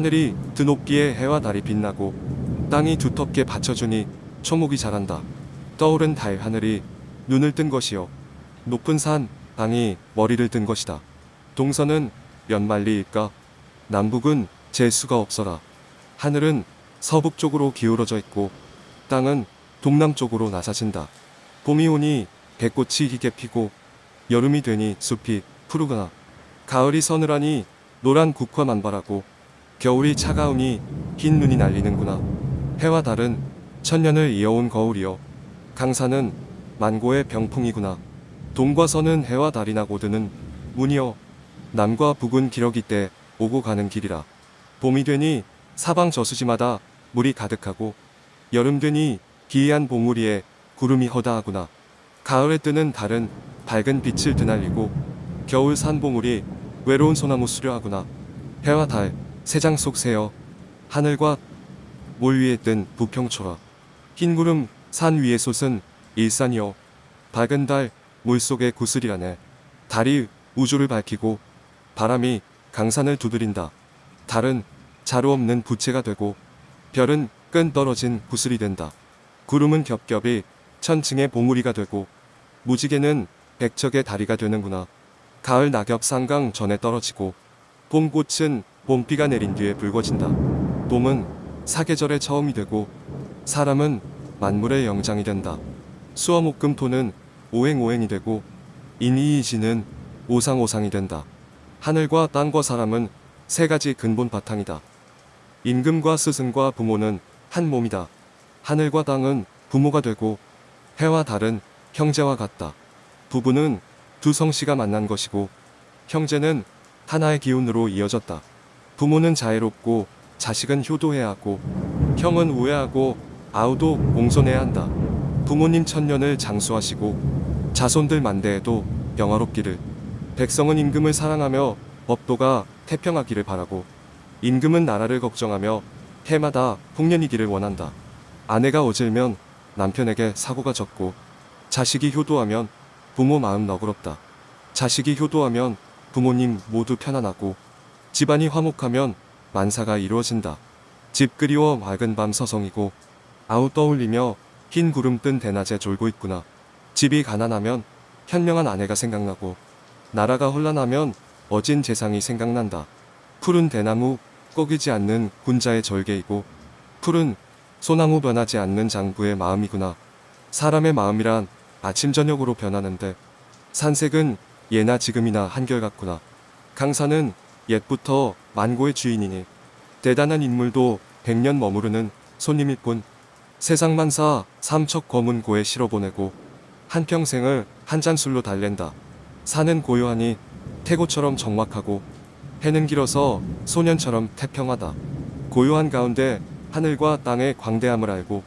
하늘이 드높기에 해와 달이 빛나고 땅이 두텁게 받쳐주니 초목이 자란다. 떠오른 달 하늘이 눈을 뜬 것이요. 높은 산 땅이 머리를 든 것이다. 동서는 연말리일까? 남북은 재수가 없어라. 하늘은 서북 쪽으로 기울어져 있고 땅은 동남쪽으로 낮아진다. 봄이 오니 배꽃이 희게 피고 여름이 되니 숲이 푸르거나 가을이 서늘하니 노란 국화 만발하고 겨울이 차가우니 흰 눈이 날리는구나. 해와 달은 천년을 이어온 거울이요. 강산은 만고의 병풍이구나. 동과 서는 해와 달이 나 고 드는 문이요. 남과 북은 기러기 때 오고 가는 길이라. 봄이 되니 사방 저수지마다 물이 가득하고 여름 되니 기이한 봉우리에 구름이 허다하구나. 가을에 뜨는 달은 밝은 빛을 드날리고 겨울 산봉우리 외로운 소나무 수려하구나. 해와 달, 세장 속 새여 하늘과 몰 위에 뜬 부평초라. 흰 구름 산 위에 솟은 일산이여 밝은 달 물속의 구슬이라네. 달이 우주를 밝히고 바람이 강산을 두드린다. 달은 자루 없는 부채가 되고 별은 끈 떨어진 구슬이 된다. 구름은 겹겹이 천층의 봉우리가 되고 무지개는 백척의 다리가 되는구나. 가을 낙엽 상강 전에 떨어지고 봄꽃은 봄비가 내린 뒤에 붉어진다. 봄은 사계절의 처음이 되고 사람은 만물의 영장이 된다. 수어목금토는 오행오행이 되고 인이이지는 오상오상이 된다. 하늘과 땅과 사람은 세 가지 근본 바탕이다. 임금과 스승과 부모는 한 몸이다. 하늘과 땅은 부모가 되고 해와 달은 형제와 같다. 부부는 두 성씨가 만난 것이고 형제는 하나의 기운으로 이어졌다. 부모는 자애롭고 자식은 효도해야 하고 형은 우애하고 아우도 공손해야 한다. 부모님 천년을 장수하시고 자손들 만대에도 영화롭기를 백성은 임금을 사랑하며 법도가 태평하기를 바라고 임금은 나라를 걱정하며 해마다 풍년이기를 원한다. 아내가 어질면 남편에게 사고가 졌고 자식이 효도하면 부모 마음 너그럽다. 자식이 효도하면 부모님 모두 편안하고 집안이 화목하면 만사가 이루어진다. 집 그리워 맑은 밤 서성이고 아우 떠올리며 흰 구름 뜬 대낮에 졸고 있구나. 집이 가난하면 현명한 아내가 생각나고 나라가 혼란하면 어진 재상이 생각난다. 푸른 대나무 꺾이지 않는 군자의 절개이고 푸른 소나무 변하지 않는 장부의 마음이구나. 사람의 마음이란 아침 저녁으로 변하는데 산색은 예나 지금이나 한결같구나. 강산은 옛부터 만고의 주인이니 대단한 인물도 백년 머무르는 손님일 뿐 세상 만사 삼척 검은 고에 실어보내고 한평생을 한 잔 술로 달랜다. 산은 고요하니 태고처럼 적막하고 해는 길어서 소년처럼 태평하다. 고요한 가운데 하늘과 땅의 광대함을 알고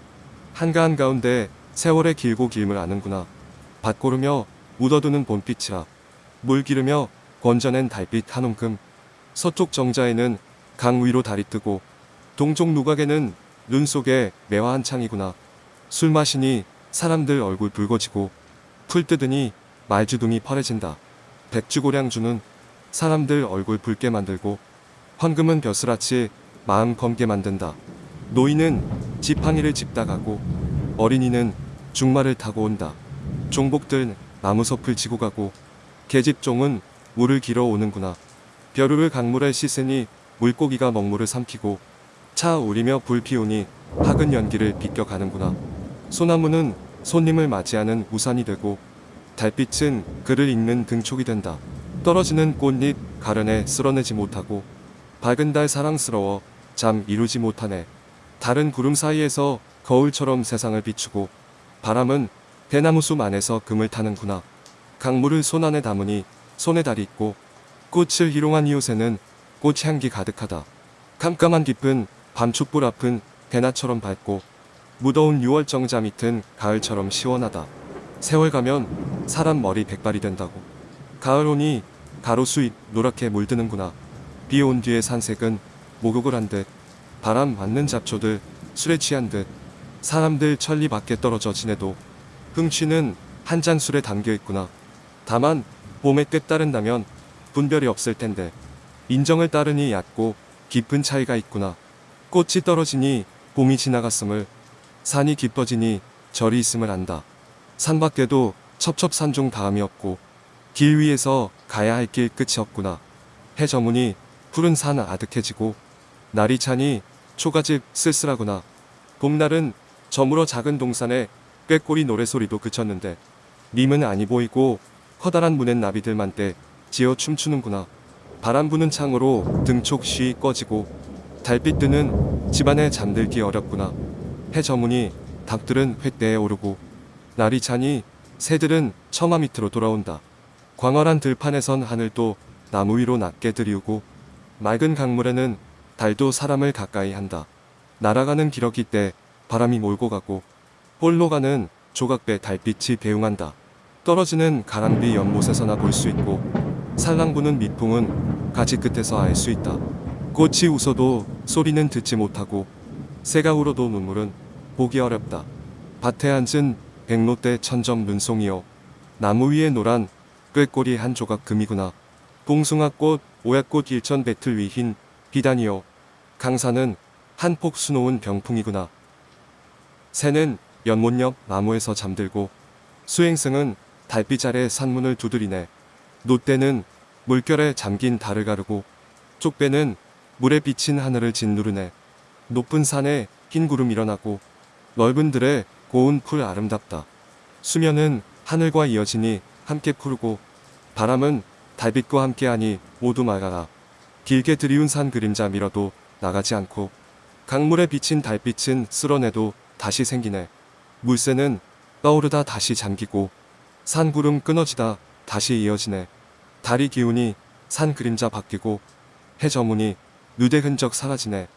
한가한 가운데 세월의 길고 길을 아는구나. 밭고르며 묻어두는 봄빛이라 물 기르며 건져낸 달빛 한 움큼 서쪽 정자에는 강 위로 달이 뜨고 동쪽 누각에는 눈 속에 매화 한창이구나. 술 마시니 사람들 얼굴 붉어지고 풀 뜯으니 말주둥이 펄해진다. 백주고량주는 사람들 얼굴 붉게 만들고 황금은 벼슬아치 마음 검게 만든다. 노인은 지팡이를 짚다 가고 어린이는 중말을 타고 온다. 종복들 나무 섭을 지고 가고 계집종은 물을 길어 오는구나. 벼루를 강물에 씻으니 물고기가 먹물을 삼키고 차 우리며 불 피우니 학은 연기를 비껴가는구나. 소나무는 손님을 맞이하는 우산이 되고 달빛은 그를 잇는 등촉이 된다. 떨어지는 꽃잎 가련에 쓸어내지 못하고 밝은 달 사랑스러워 잠 이루지 못하네. 달은 구름 사이에서 거울처럼 세상을 비추고 바람은 대나무 숲 안에서 금을 타는구나. 강물을 손 안에 담으니 손에 달이 있고 꽃을 희롱한 이웃에는 꽃 향기 가득하다. 깜깜한 깊은 밤 촛불 앞은 대낮처럼 밝고 무더운 6월 정자 밑은 가을처럼 시원하다. 세월 가면 사람 머리 백발이 된다고. 가을 오니 가로수잎 노랗게 물드는구나. 비 온 뒤의 산색은 목욕을 한 듯, 바람 맞는 잡초들 술에 취한 듯, 사람들 천리 밖에 떨어져 지내도 흥취는 한 잔 술에 담겨 있구나. 다만 봄에 뜻 따른다면 분별이 없을 텐데 인정을 따르니 얕고 깊은 차이가 있구나. 꽃이 떨어지니 봄이 지나갔음을 산이 깊어지니 절이 있음을 안다. 산 밖에도 첩첩산중 다음이 없고 길 위에서 가야 할 길 끝이 없구나. 해 저무니 푸른 산 아득해지고 날이 차니 초가집 쓸쓸하구나. 봄날은 저물어 작은 동산에 꾀꼬리 노래소리도 그쳤는데 님은 아니 보이고 커다란 문엔 나비들만 때 지어 춤추는구나. 바람 부는 창으로 등촉 쉬 꺼지고 달빛 뜨는 집안에 잠들기 어렵구나. 해 저무니 닭들은 횟대에 오르고 날이 차니 새들은 처마 밑으로 돌아온다. 광활한 들판에선 하늘도 나무 위로 낮게 들이우고 맑은 강물에는 달도 사람을 가까이 한다. 날아가는 기러기 때 바람이 몰고 가고 홀로 가는 조각배 달빛이 배웅한다. 떨어지는 가랑비 연못에서나 볼 수 있고 살랑 부는 미풍은 가지 끝에서 알 수 있다. 꽃이 웃어도 소리는 듣지 못하고 새가 울어도 눈물은 보기 어렵다. 밭에 앉은 백로대 천점 눈송이여 나무 위에 노란 꾀꼬리 한 조각 금이구나. 봉숭아꽃 오약꽃 일천 배틀 위흰 비단이여 강산은 한폭 수놓은 병풍이구나. 새는 연못 옆 나무에서 잠들고 수행승은 달빛 아래 산문을 두드리네. 노떼는 물결에 잠긴 달을 가르고 쪽배는 물에 비친 하늘을 짓누르네. 높은 산에 흰 구름 일어나고 넓은 들에 고운 풀 아름답다. 수면은 하늘과 이어지니 함께 푸르고 바람은 달빛과 함께하니 모두 맑아라. 길게 들이운 산 그림자 밀어도 나가지 않고 강물에 비친 달빛은 쓸어내도 다시 생기네. 물새는 떠오르다 다시 잠기고 산 구름 끊어지다 다시 이어지네. 달이 기우니 산 그림자 바뀌고 해 저무니 누대 흔적 사라지네.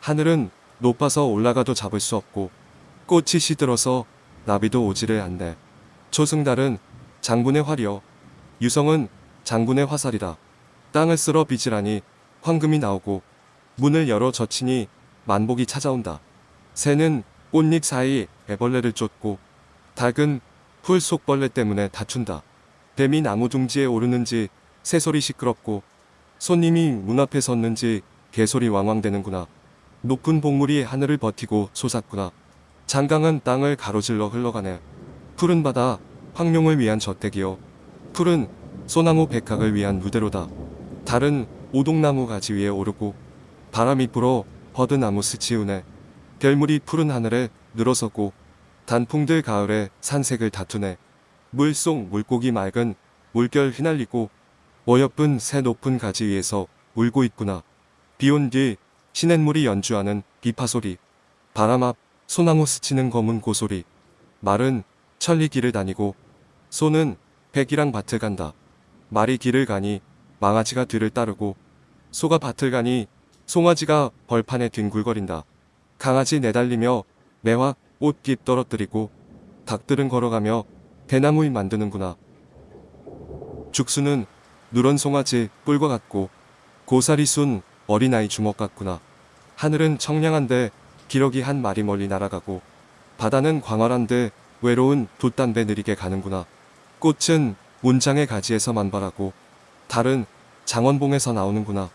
하늘은 높아서 올라가도 잡을 수 없고 꽃이 시들어서 나비도 오지를 않네. 초승달은 장군의 활이여 유성은 장군의 화살이다. 땅을 쓸어 빚으라니 황금이 나오고 문을 열어 젖히니 만복이 찾아온다. 새는 꽃잎 사이 애벌레를 쫓고 닭은 풀 속벌레 때문에 다툰다. 뱀이 나무 둥지에 오르는지 새소리 시끄럽고 손님이 문 앞에 섰는지 개소리 왕왕대는구나. 높은 봉물이 하늘을 버티고 솟았구나. 장강은 땅을 가로질러 흘러가네. 푸른 바다 황룡을 위한 저택이요. 푸른 소나무 백학을 위한 무대로다. 달은 오동나무 가지 위에 오르고 바람이 불어 버드나무 스치우네. 별물이 푸른 하늘에 늘어서고 단풍들 가을에 산색을 다투네. 물속 물고기 맑은 물결 휘날리고 어여쁜 새 높은 가지 위에서 울고 있구나. 비온 뒤 시냇물이 연주하는 비파소리. 바람 앞 소나무 스치는 검은 고소리. 말은 천리 길을 다니고 소는 백이랑 밭을 간다. 말이 길을 가니 망아지가 뒤를 따르고 소가 밭을 가니 송아지가 벌판에 뒹굴거린다. 강아지 내달리며 매화 꽃깃 떨어뜨리고 닭들은 걸어가며 대나무를 만드는구나. 죽수는 누런 송아지 뿔과 같고 고사리 순 어린아이 주먹 같구나. 하늘은 청량한데 기러기 한 마리 멀리 날아가고 바다는 광활한데 외로운 돛담배 느리게 가는구나. 꽃은 문장의 가지에서 만발하고 달은 장원봉에서 나오는구나.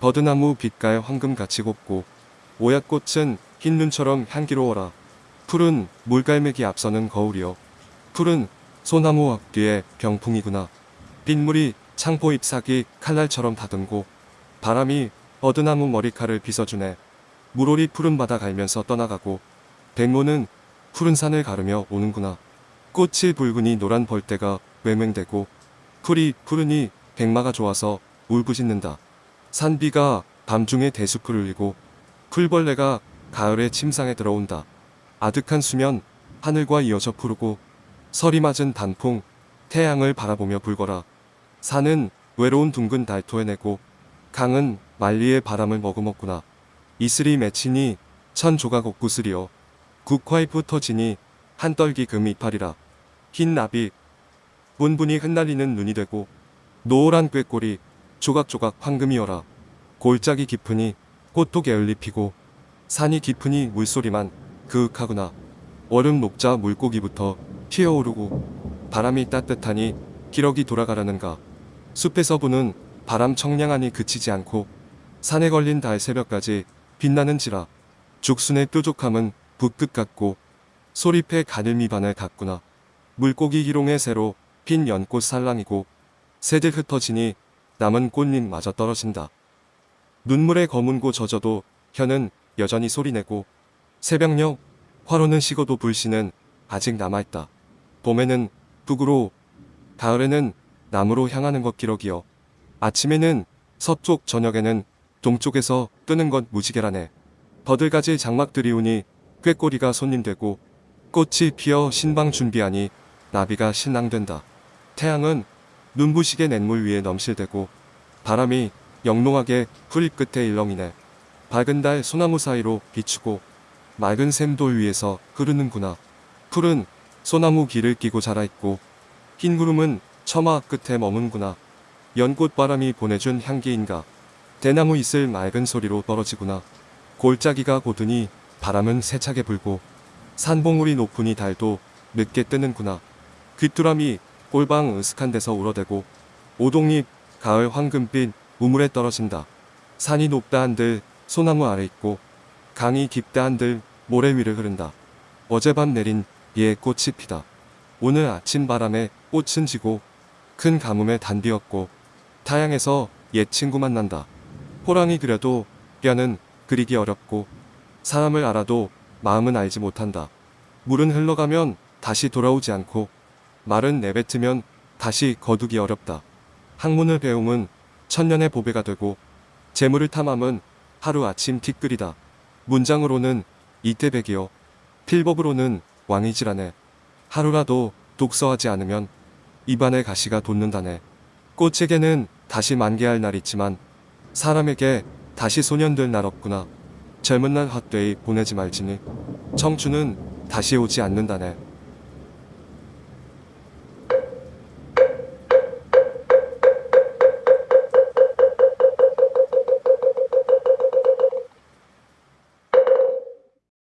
버드나무 빛깔 황금같이 곱고 오약꽃은 흰 눈처럼 향기로워라. 푸른 물갈매기 앞서는 거울이여. 푸른 소나무 앞뒤에 병풍이구나. 빗물이 창포 잎사귀 칼날처럼 다듬고 바람이 버드나무 머리칼을 빗어주네. 물오리 푸른 바다 갈면서 떠나가고 백모는 푸른 산을 가르며 오는구나. 꽃이 붉으니 노란 벌떼가 외맹되고 풀이 푸르니 백마가 좋아서 울부짖는다. 산비가 밤중에 대숲을 울리고 풀벌레가 가을에 침상에 들어온다. 아득한 수면 하늘과 이어져 푸르고 서리 맞은 단풍 태양을 바라보며 불거라. 산은 외로운 둥근 달 토해내고 강은 만리의 바람을 머금었구나. 이슬이 맺히니 천 조각 옥구슬이여 국화잎 터지니 한떨기 금 이파리라. 흰 나비 분분히 흩날리는 눈이 되고 노란 꾀꼬리 조각조각 황금이어라. 골짜기 깊으니 꽃도 게을리 피고 산이 깊으니 물소리만 그윽하구나. 얼음 녹자 물고기부터 튀어오르고 바람이 따뜻하니 기러기 돌아가라는가. 숲에서 부는 바람 청량하니 그치지 않고 산에 걸린 달 새벽까지 빛나는지라 죽순의 뾰족함은 붓끝 같고 소리패 가늘미 바늘 같구나. 물고기 기롱의 새로 핀 연꽃 살랑이고 새들 흩어지니 남은 꽃잎마저 떨어진다. 눈물에 거문고 젖어도 혀는 여전히 소리내고 새벽녘 화로는 식어도 불씨는 아직 남아있다. 봄에는 북으로 가을에는 남으로 향하는 것 기록이여 아침에는 서쪽 저녁에는 동쪽에서 뜨는 것 무지개라네. 버들가지 장막들이 오니 꾀꼬리가 손님되고 꽃이 피어 신방 준비하니 나비가 신랑된다. 태양은 눈부시게 냇물 위에 넘실대고 바람이 영롱하게 풀 끝에 일렁이네. 밝은 달 소나무 사이로 비추고 맑은 샘돌 위에서 흐르는구나. 풀은 소나무 길을 끼고 자라있고 흰 구름은 처마 끝에 머문구나. 연꽃 바람이 보내준 향기인가. 대나무 잎을 맑은 소리로 떨어지구나. 골짜기가 고드니 바람은 세차게 불고 산봉우리 높으니 달도 늦게 뜨는구나. 귀뚜라미 꼴방 으슥한 데서 울어대고 오동잎 가을 황금빛 우물에 떨어진다. 산이 높다 한들 소나무 아래 있고 강이 깊다 한들 모래 위를 흐른다. 어젯밤 내린 비에 꽃이 피다. 오늘 아침 바람에 꽃은 지고 큰 가뭄에 단비었고 타양에서 옛 친구 만난다. 호랑이 그려도 뼈는 그리기 어렵고 사람을 알아도 마음은 알지 못한다. 물은 흘러가면 다시 돌아오지 않고 말은 내뱉으면 다시 거두기 어렵다. 학문을 배움은 천년의 보배가 되고 재물을 탐함은 하루아침 티끌이다. 문장으로는 이태백이요. 필법으로는 왕이지라네. 하루라도 독서하지 않으면 입안에 가시가 돋는다네. 꽃에게는 다시 만개할 날 있지만 사람에게 다시 소년될 날 없구나. 젊은 날 헛되이 보내지 말지니 청춘은 다시 오지 않는다네.